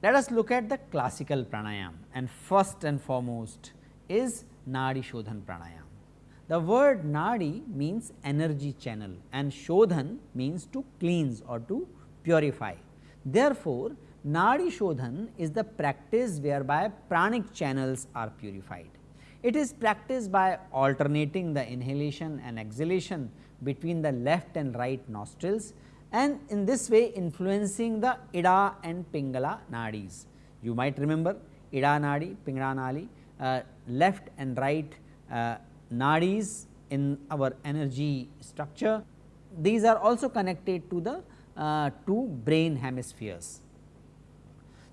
Let us look at the classical pranayam and first and foremost is Nadi Shodhan pranayam. The word Nadi means energy channel and Shodhan means to cleanse or to purify. Therefore, Nadi Shodhan is the practice whereby pranic channels are purified. It is practiced by alternating the inhalation and exhalation between the left and right nostrils and in this way influencing the Ida and Pingala nadis. You might remember Ida nadi, Pingala nadi, uh, left and right uh, nadis in our energy structure. These are also connected to the uh, two brain hemispheres.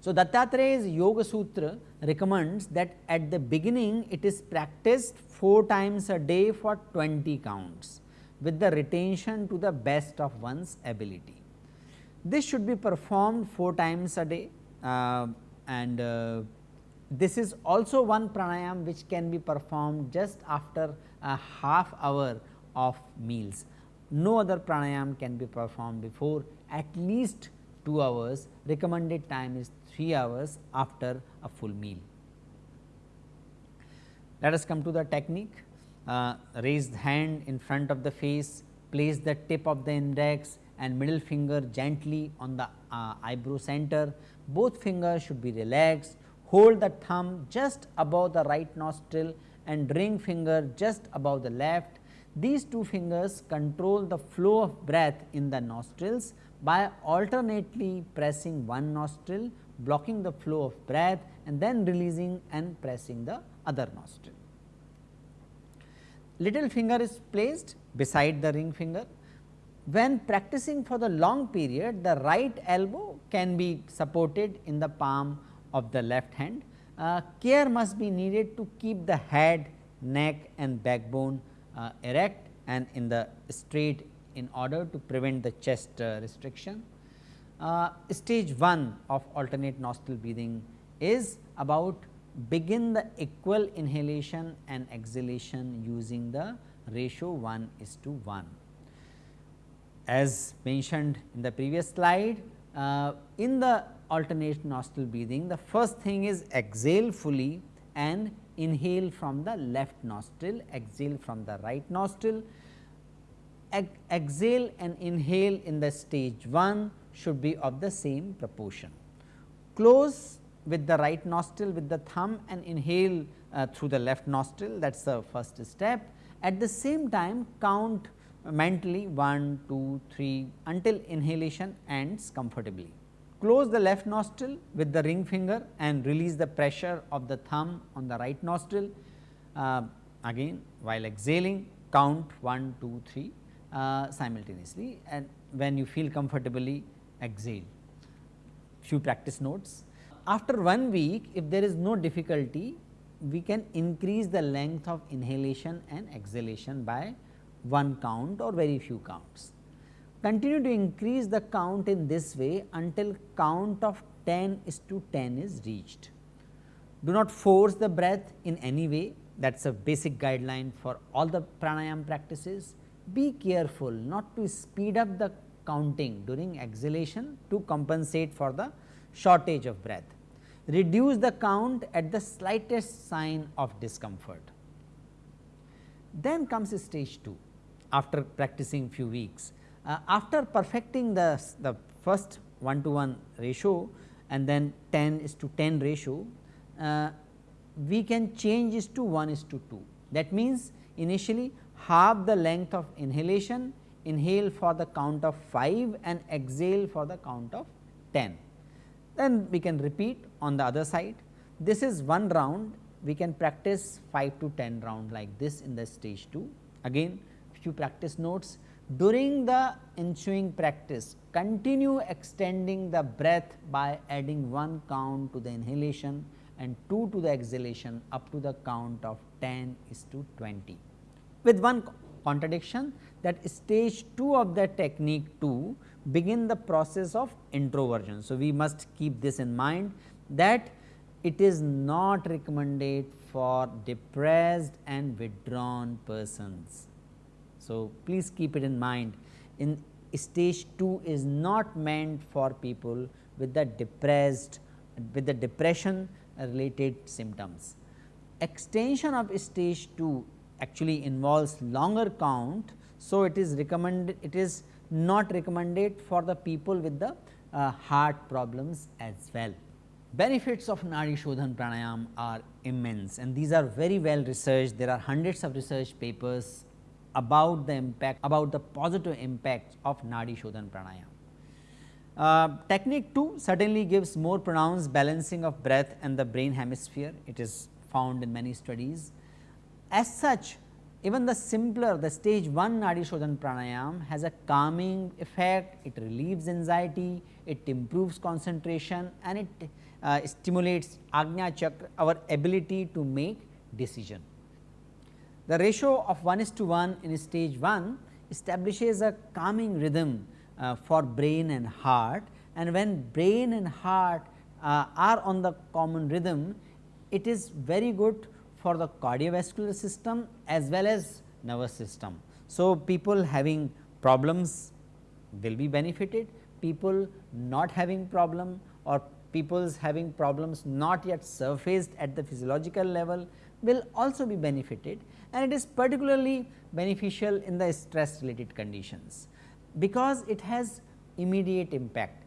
So, Dattatraya's Yoga Sutra recommends that at the beginning it is practiced 4 times a day for 20 counts with the retention to the best of one's ability. This should be performed 4 times a day uh, and uh, this is also one pranayam which can be performed just after a half hour of meals. No other pranayam can be performed before at least 2 hours, recommended time is 3 hours after a full meal. Let us come to the technique uh, raise the hand in front of the face, place the tip of the index and middle finger gently on the uh, eyebrow center. Both fingers should be relaxed, hold the thumb just above the right nostril and ring finger just above the left. These two fingers control the flow of breath in the nostrils by alternately pressing one nostril, blocking the flow of breath and then releasing and pressing the other nostril little finger is placed beside the ring finger. When practicing for the long period, the right elbow can be supported in the palm of the left hand. Uh, care must be needed to keep the head, neck and backbone uh, erect and in the straight in order to prevent the chest uh, restriction. Uh, stage 1 of alternate nostril breathing is about begin the equal inhalation and exhalation using the ratio 1 is to 1. As mentioned in the previous slide, uh, in the alternate nostril breathing, the first thing is exhale fully and inhale from the left nostril, exhale from the right nostril. Ex exhale and inhale in the stage 1 should be of the same proportion. Close with the right nostril with the thumb and inhale uh, through the left nostril that is the first step. At the same time count mentally 1, 2, 3 until inhalation ends comfortably. Close the left nostril with the ring finger and release the pressure of the thumb on the right nostril. Uh, again while exhaling count 1, 2, 3 uh, simultaneously and when you feel comfortably exhale. Few practice notes after one week if there is no difficulty we can increase the length of inhalation and exhalation by one count or very few counts. Continue to increase the count in this way until count of 10 is to 10 is reached. Do not force the breath in any way that is a basic guideline for all the pranayam practices. Be careful not to speed up the counting during exhalation to compensate for the shortage of breath reduce the count at the slightest sign of discomfort. Then comes stage 2 after practicing few weeks. Uh, after perfecting the, the first 1 to 1 ratio and then 10 is to 10 ratio, uh, we can change this to 1 is to 2. That means, initially half the length of inhalation, inhale for the count of 5 and exhale for the count of 10 then we can repeat on the other side. This is one round we can practice 5 to 10 round like this in the stage 2. Again few practice notes during the ensuing practice continue extending the breath by adding one count to the inhalation and 2 to the exhalation up to the count of 10 is to 20. With one contradiction that stage 2 of the technique 2 begin the process of introversion. So, we must keep this in mind that it is not recommended for depressed and withdrawn persons. So, please keep it in mind in stage 2 is not meant for people with the depressed with the depression related symptoms. Extension of stage 2 actually involves longer count. So, it is recommended it is not recommended for the people with the uh, heart problems as well. Benefits of Nadi Shodhan pranayam are immense and these are very well researched. There are hundreds of research papers about the impact about the positive impact of Nadi Shodhan pranayam. Uh, technique 2 certainly gives more pronounced balancing of breath and the brain hemisphere. It is found in many studies. As such, even the simpler the stage 1 Nadi Shodhan pranayam has a calming effect, it relieves anxiety, it improves concentration and it uh, stimulates Agnya Chakra our ability to make decision. The ratio of 1 is to 1 in stage 1 establishes a calming rhythm uh, for brain and heart and when brain and heart uh, are on the common rhythm, it is very good for the cardiovascular system as well as nervous system. So, people having problems will be benefited, people not having problem or people's having problems not yet surfaced at the physiological level will also be benefited and it is particularly beneficial in the stress related conditions because it has immediate impact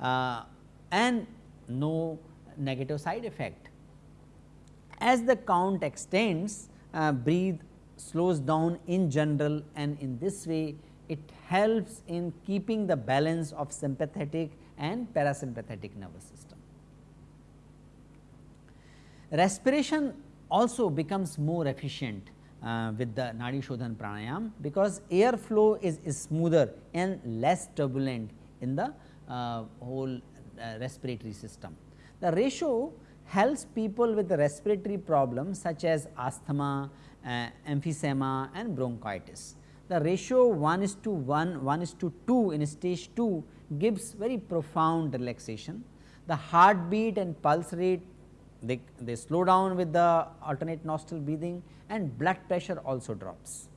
uh, and no negative side effect. As the count extends, uh, breathe slows down in general and in this way it helps in keeping the balance of sympathetic and parasympathetic nervous system. Respiration also becomes more efficient uh, with the Nadi Shodhan pranayam because air flow is, is smoother and less turbulent in the uh, whole uh, respiratory system. The ratio helps people with respiratory problems such as asthma, uh, emphysema and bronchitis. The ratio 1 is to 1, 1 is to 2 in stage 2 gives very profound relaxation. The heartbeat and pulse rate they, they slow down with the alternate nostril breathing and blood pressure also drops.